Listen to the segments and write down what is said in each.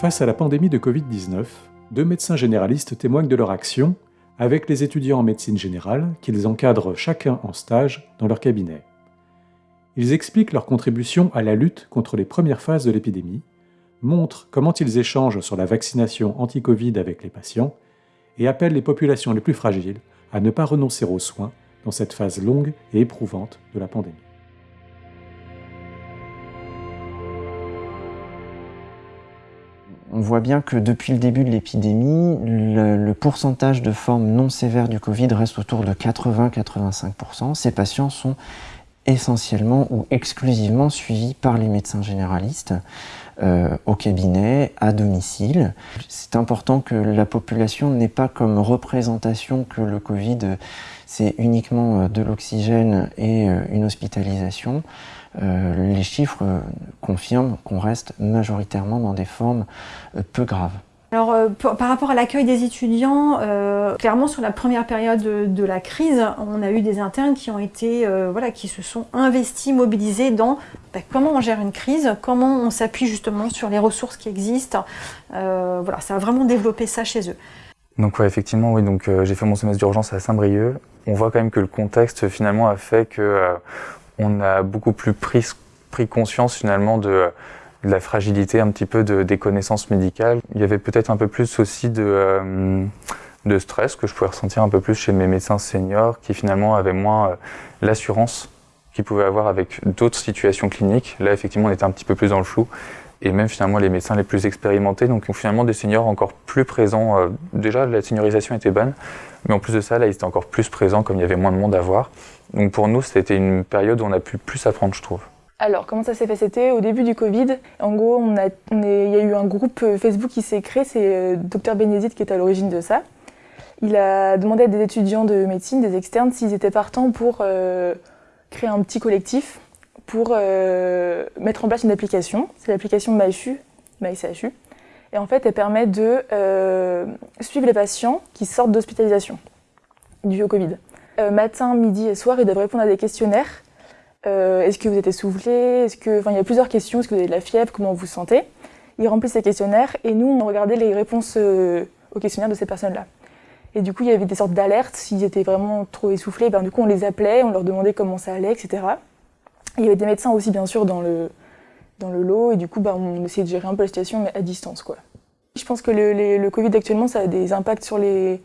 Face à la pandémie de Covid-19, deux médecins généralistes témoignent de leur action avec les étudiants en médecine générale qu'ils encadrent chacun en stage dans leur cabinet. Ils expliquent leur contribution à la lutte contre les premières phases de l'épidémie, montrent comment ils échangent sur la vaccination anti-Covid avec les patients et appellent les populations les plus fragiles à ne pas renoncer aux soins dans cette phase longue et éprouvante de la pandémie. On voit bien que depuis le début de l'épidémie, le, pourcentage de formes non sévères du Covid reste autour de 80-85%. Ces patients sont essentiellement ou exclusivement suivis par les médecins généralistes euh, au cabinet, à domicile. C'est important que la population n'ait pas comme représentation que le Covid, c'est uniquement euh, de l'oxygène et euh, une hospitalisation. Euh, les chiffres euh, confirment qu'on reste majoritairement dans des formes euh, peu graves. Alors, par rapport à l'accueil des étudiants, clairement sur la première période de, la crise, on a eu des internes qui ont été, voilà, qui se sont investis, mobilisés dans bah, comment on gère une crise, comment on s'appuie justement sur les ressources qui existent. voilà, ça a vraiment développé ça chez eux. Donc ouais, effectivement, oui. Donc j'ai fait mon semestre d'urgence à Saint-Brieuc. On voit quand même que le contexte finalement a fait que on a beaucoup plus pris, conscience finalement de, la fragilité un petit peu des connaissances médicales. Il y avait peut-être un peu plus aussi euh, de, stress que je pouvais ressentir un peu plus chez mes médecins seniors qui finalement avaient moins euh, l'assurance qu'ils pouvaient avoir avec d'autres situations cliniques. Là, effectivement, on était un petit peu plus dans le flou. Et même finalement les médecins les plus expérimentés, donc finalement des seniors encore plus présents. Euh, déjà, la seniorisation était bonne, mais en plus de ça, là, ils étaient encore plus présents comme il y avait moins de monde à voir. Donc pour nous, c'était une période où on a pu plus apprendre, je trouve. Alors, comment ça s'est fait? C'était au début du Covid. En gros, il y a eu un groupe euh, Facebook qui s'est créé, c'est euh, Dr Bénédicte qui est à l'origine de ça. Il a demandé à des étudiants de médecine, des externes, s'ils étaient partants pour créer un petit collectif, pour mettre en place une application. C'est l'application MyCHU. Et en fait, elle permet de suivre les patients qui sortent d'hospitalisation du Covid. Euh, matin, midi et soir, ils doivent répondre à des questionnaires. Euh, est-ce que vous êtes essoufflé? Est-ce que, enfin, il y a plusieurs questions. Est-ce que vous avez de la fièvre? Comment vous vous sentez? Ils remplissent ces questionnaires et nous, on regardait les réponses euh, aux questionnaires de ces personnes-là. Et du coup, il y avait des sortes d'alertes. S'ils étaient vraiment trop essoufflés, ben, du coup, on les appelait, on leur demandait comment ça allait, etc. il y avait des médecins aussi, bien sûr, dans le, dans le lot. Et du coup, ben, on essayait de gérer un peu la situation, mais à distance. Quoi. Je pense que le, le Covid actuellement, ça a des impacts sur les,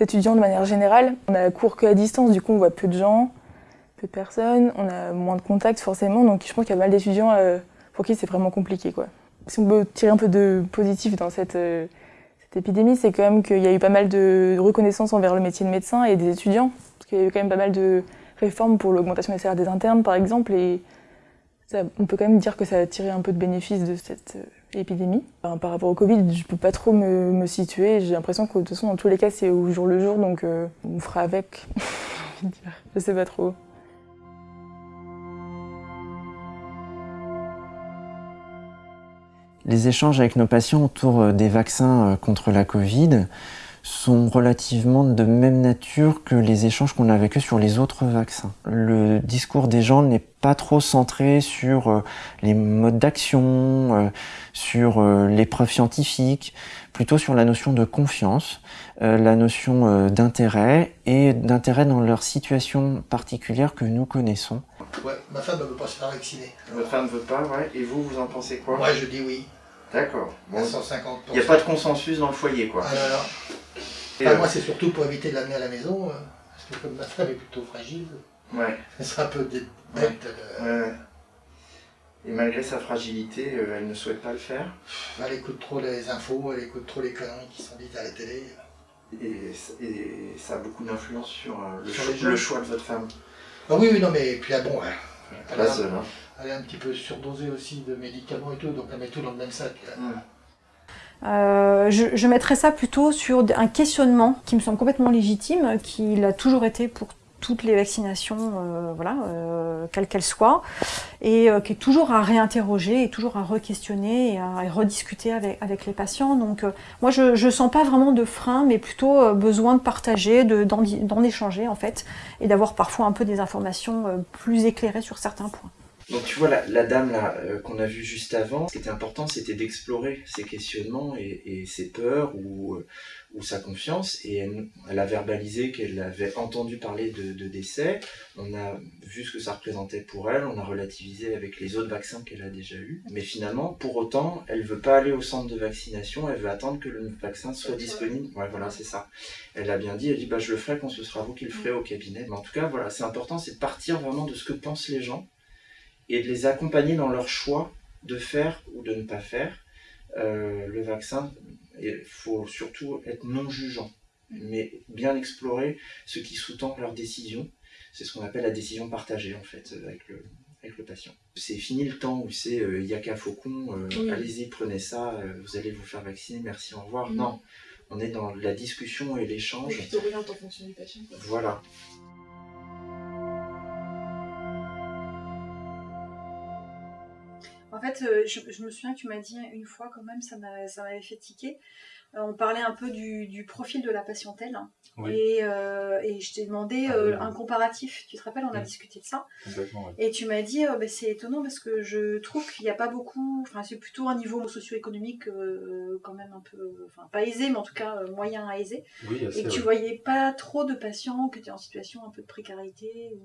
étudiants de manière générale. On a cours qu'à distance, du coup on voit peu de gens, peu de personnes, on a moins de contacts forcément, donc je pense qu'il y a pas mal d'étudiants euh, pour qui c'est vraiment compliqué. Quoi. Si on peut tirer un peu de positif dans cette, euh, cette épidémie, c'est quand même qu'il y a eu pas mal de reconnaissance envers le métier de médecin et des étudiants, parce qu'il y a eu quand même pas mal de réformes pour l'augmentation des salaires des internes par exemple, et on peut quand même dire que ça a tiré un peu de bénéfice de cette euh, épidémie. par rapport au Covid, je peux pas trop me, situer. J'ai l'impression que de toute façon, dans tous les cas, c'est au jour le jour, donc euh, on fera avec. je sais pas trop. Les échanges avec nos patients autour euh, des vaccins contre la Covid sont relativement de même nature que les échanges qu'on a avec eux sur les autres vaccins. Le discours des gens n'est pas trop centré sur euh, les modes d'action, euh, sur euh, les preuves scientifiques, plutôt sur la notion de confiance, la notion d'intérêt et d'intérêt dans leur situation particulière que nous connaissons. Ouais, ma femme ne veut pas se faire vacciner. Votre femme ne veut pas, ouais. Et vous, vous en pensez quoi? Moi, je dis oui. D'accord. Bon, 150 Il n'y a pas de consensus dans le foyer, quoi. Ah. Euh, moi, c'est surtout pour éviter de l'amener à la maison, euh, parce que comme ma femme est plutôt fragile, ouais. elle sera un peu bête ouais. Et malgré sa fragilité, euh, elle ne souhaite pas le faire Elle écoute trop les infos, elle écoute trop les conneries qui sont dites à la télé. Et, ça a beaucoup d'influence sur, le, choix de votre femme ah oui, oui, non, mais puis là, bon, elle, est un, hein. elle, est un petit peu surdosée aussi de médicaments et tout, donc elle met tout dans le même sac. Euh, je, mettrais ça plutôt sur un questionnement qui me semble complètement légitime, qui l'a toujours été pour toutes les vaccinations, euh, voilà, euh, quelles qu'elles soient, et qui est toujours à réinterroger, et toujours à re-questionner et à, rediscuter avec, avec, les patients. Donc moi, je ne sens pas vraiment de frein, mais plutôt besoin de partager, d'en échanger en fait, et d'avoir parfois un peu des informations plus éclairées sur certains points. Donc tu vois, la, dame là euh, qu'on a vue juste avant, ce qui était important, c'était d'explorer ses questionnements et, ses peurs ou, euh, ou, sa confiance. Et elle, a verbalisé qu'elle avait entendu parler de, de, décès. On a vu ce que ça représentait pour elle. On a relativisé avec les autres vaccins qu'elle a déjà eus. Mais finalement, pour autant, elle veut pas aller au centre de vaccination. Elle veut attendre que le vaccin soit disponible. Ouais, voilà, c'est ça. Elle a bien dit. Elle dit, bah je le ferai quand ce sera vous qui le ferez au cabinet. Mais en tout cas, voilà, c'est important, c'est de partir vraiment de ce que pensent les gens et de les accompagner dans leur choix de faire ou de ne pas faire euh, le vaccin. Il faut surtout être non jugeant, mais bien explorer ce qui sous-tend leur décision. C'est ce qu'on appelle la décision partagée en fait avec le, avec le patient. C'est fini le temps où c'est euh, yaka faucon, euh, allez-y, prenez ça, euh, vous allez vous faire vacciner, merci, au revoir. Mm. Non, on est dans la discussion et l'échange. Et puis en fonction du patient. Voilà. En fait, euh, je, me souviens que tu m'as dit une fois quand même, ça m'avait fait tiquer. Euh, on parlait un peu du, profil de la patientèle. Euh, et, je t'ai demandé ah un comparatif. Tu te rappelles, on a discuté de ça. Et tu m'as dit, bah, c'est étonnant parce que je trouve qu'il n'y a pas beaucoup, enfin c'est plutôt un niveau socio-économique quand même un peu, enfin pas aisé, mais en tout cas moyen à aisé. et que tu voyais pas trop de patients qui étaient en situation un peu de précarité.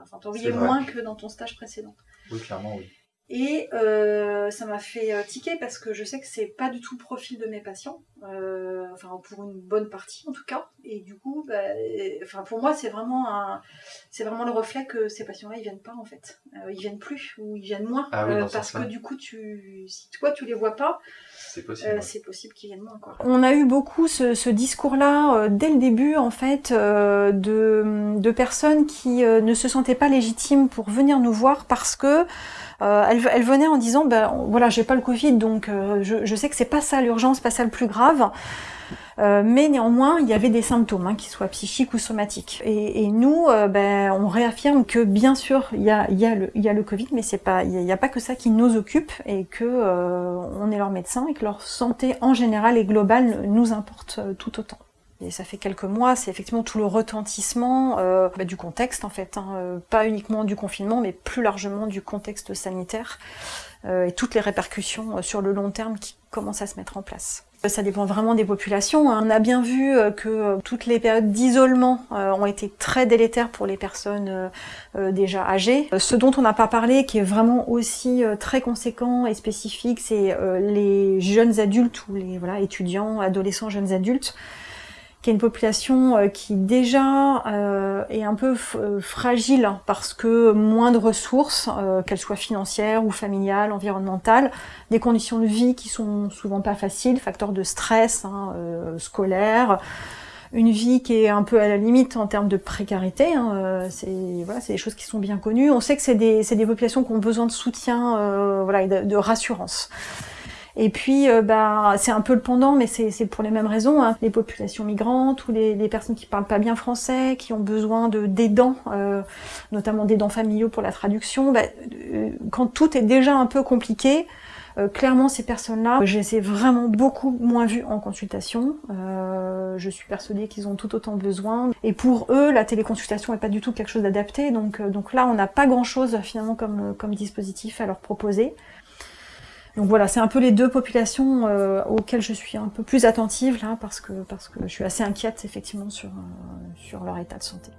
enfin, tu en voyais moins que dans ton stage précédent. Oui, clairement, oui. Et euh, ça m'a fait euh, tiquer parce que je sais que c'est pas du tout le profil de mes patients, euh, enfin pour une bonne partie en tout cas. Et du coup, bah, enfin pour moi c'est vraiment un, c'est vraiment le reflet que ces patients-là ils viennent pas en fait, ils viennent plus ou ils viennent moins. Ah parce que du coup tu, si toi tu les vois pas, c'est possible, c'est possible qu'ils viennent moins quoi. On a eu beaucoup ce, ce discours-là dès le début en fait de, de personnes qui ne se sentaient pas légitimes pour venir nous voir parce que euh, elle, venait en disant, ben voilà, j'ai pas le Covid, donc euh, je, sais que c'est pas ça l'urgence, pas ça le plus grave. Euh, mais néanmoins, il y avait des symptômes, hein, qu'ils soient psychiques ou somatiques. Et, nous, euh, ben, on réaffirme que bien sûr, il y a, le, Covid, mais c'est pas, il n'y a, pas que ça qui nous occupe, et que on est leur médecin, et que leur santé en général et globale nous importe tout autant. Et ça fait quelques mois, c'est effectivement tout le retentissement euh, bah, du contexte en fait, hein, euh, pas uniquement du confinement, mais plus largement du contexte sanitaire euh, et toutes les répercussions euh, sur le long terme qui commencent à se mettre en place. Ça dépend vraiment des populations. Hein. On a bien vu que toutes les périodes d'isolement ont été très délétères pour les personnes déjà âgées. Ce dont on n'a pas parlé, qui est vraiment aussi très conséquent et spécifique, c'est les jeunes adultes ou les voilà, étudiants, adolescents, jeunes adultes qui est une population euh, qui déjà euh, est un peu euh, fragile parce que moins de ressources, qu'elles soient financières ou familiales, environnementales, des conditions de vie qui sont souvent pas faciles, facteurs de stress hein, scolaire, une vie qui est un peu à la limite en termes de précarité. Hein, c'est des choses qui sont bien connues. On sait que c'est des, populations qui ont besoin de soutien, voilà, et de rassurance. Et puis, euh, bah, c'est un peu le pendant, mais c'est pour les mêmes raisons. Hein. Les populations migrantes ou les, les, personnes qui parlent pas bien français, qui ont besoin de d'aidants, euh, notamment d'aidants familiaux pour la traduction. Bah, euh, quand tout est déjà un peu compliqué, euh, clairement, ces personnes-là, je les ai vraiment beaucoup moins vues en consultation. Je suis persuadée qu'ils ont tout autant besoin. Et pour eux, la téléconsultation n'est pas du tout quelque chose d'adapté. Donc, donc là, on n'a pas grand-chose finalement comme, comme dispositif à leur proposer. Donc voilà, c'est un peu les deux populations euh, auxquelles je suis un peu plus attentive là, parce que, parce que je suis assez inquiète effectivement sur, euh, sur leur état de santé.